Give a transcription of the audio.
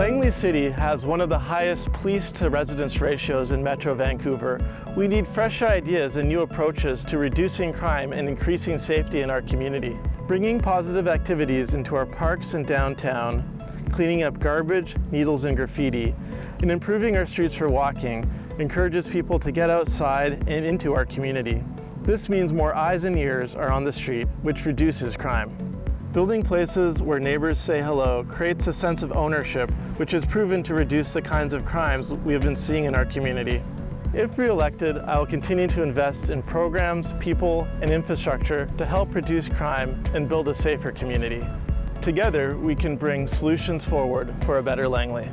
Langley City has one of the highest police to residents ratios in Metro Vancouver. We need fresh ideas and new approaches to reducing crime and increasing safety in our community. Bringing positive activities into our parks and downtown, cleaning up garbage, needles and graffiti, and improving our streets for walking encourages people to get outside and into our community. This means more eyes and ears are on the street, which reduces crime. Building places where neighbors say hello creates a sense of ownership, which has proven to reduce the kinds of crimes we have been seeing in our community. If re-elected, I will continue to invest in programs, people, and infrastructure to help reduce crime and build a safer community. Together, we can bring solutions forward for a better Langley.